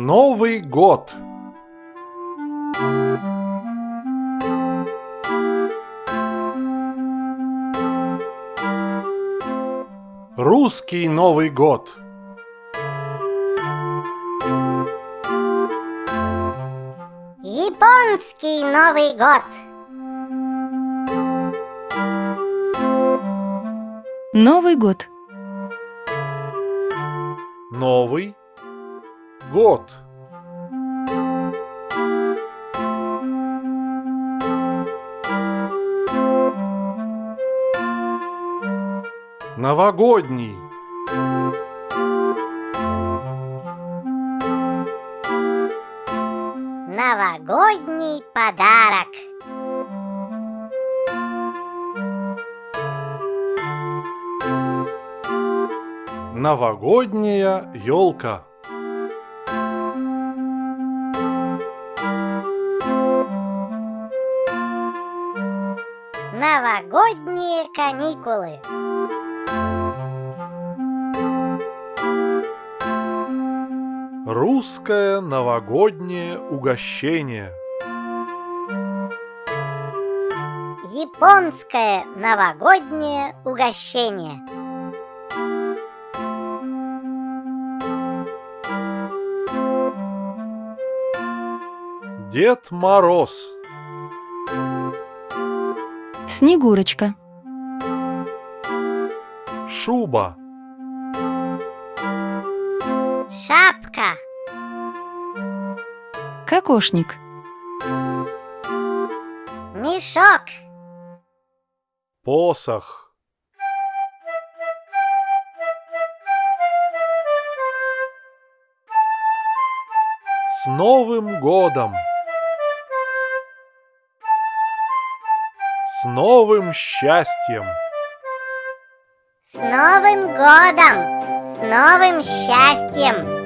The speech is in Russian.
Новый год. Русский Новый год. Японский Новый год. Новый год. Новый год. Новогодний. Новогодний подарок. Новогодняя елка. Новогодние каникулы. Русское новогоднее угощение. Японское новогоднее угощение. Дед Мороз. Снегурочка. Шуба. Шапка. Кокошник. Мешок. Посох. С Новым годом! С новым счастьем! С Новым годом! С новым счастьем!